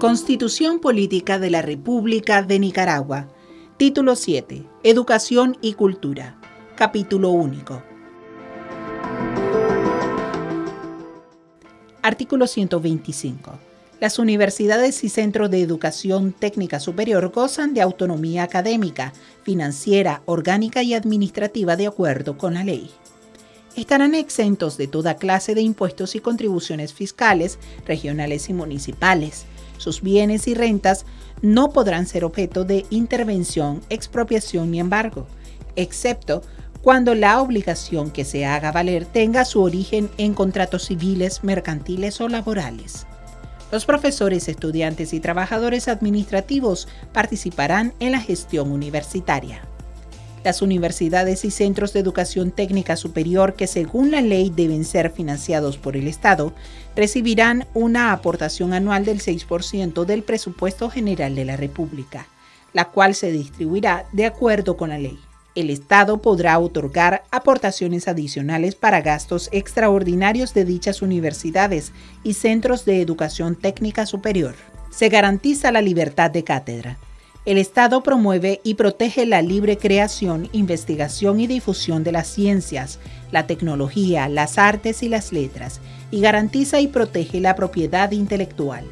Constitución Política de la República de Nicaragua. Título 7. Educación y Cultura. Capítulo único. Artículo 125. Las universidades y centros de educación técnica superior gozan de autonomía académica, financiera, orgánica y administrativa de acuerdo con la ley. Estarán exentos de toda clase de impuestos y contribuciones fiscales, regionales y municipales sus bienes y rentas no podrán ser objeto de intervención, expropiación ni embargo, excepto cuando la obligación que se haga valer tenga su origen en contratos civiles, mercantiles o laborales. Los profesores, estudiantes y trabajadores administrativos participarán en la gestión universitaria. Las universidades y centros de educación técnica superior que según la ley deben ser financiados por el Estado recibirán una aportación anual del 6% del presupuesto general de la República, la cual se distribuirá de acuerdo con la ley. El Estado podrá otorgar aportaciones adicionales para gastos extraordinarios de dichas universidades y centros de educación técnica superior. Se garantiza la libertad de cátedra el Estado promueve y protege la libre creación, investigación y difusión de las ciencias, la tecnología, las artes y las letras, y garantiza y protege la propiedad intelectual.